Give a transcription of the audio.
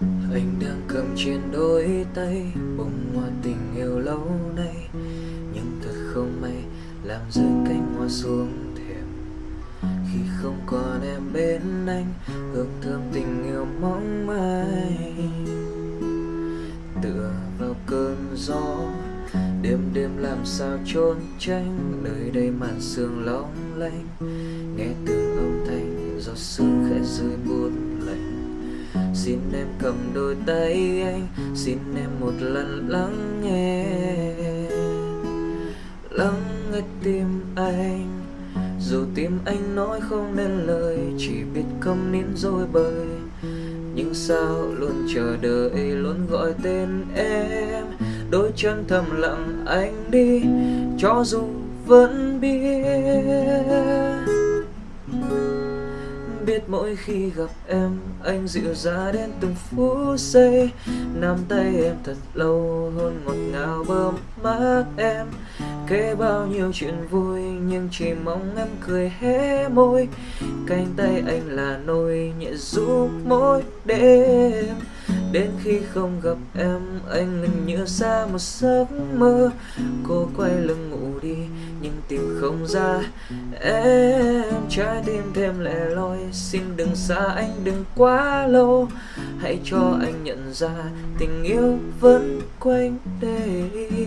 anh đang cầm trên đôi tay bông hoa tình yêu lâu nay. Nhưng thật không may, làm rơi cánh hoa xuống thềm. Khi không còn em bên anh, hương thơm tình yêu mong manh. Tựa vào cơn gió, đêm đêm làm sao trốn tránh nơi đây màn sương long lanh. Nghe từng âm thanh, giọt sương khẽ rơi buốt xin em cầm đôi tay anh, xin em một lần lắng nghe. Lắng nghe tim anh, dù tim anh nói không nên lời, chỉ biết câm nín rồi bời. Nhưng sao luôn chờ đợi luôn gọi tên em? Đôi chân thầm lặng anh đi, cho dù vẫn biết biết mỗi khi gặp em, anh dịu ra đến từng phút giây. Nắm tay em thật lâu hôn ngọt ngào bơm mát em. Kể bao nhiêu chuyện vui, nhưng chỉ mong em cười hé môi. Cánh tay anh là nôi nhẹ giúp mỗi đêm. Đến khi không gặp em, anh ngần như xa một giấc mơ. Cô quay lưng ngủ đi, nhưng tìm không ra em trái tim thêm lẻ loi. Xin đừng xa anh, đừng quá lâu. Hãy cho anh nhận ra tình yêu vẫn quanh đây.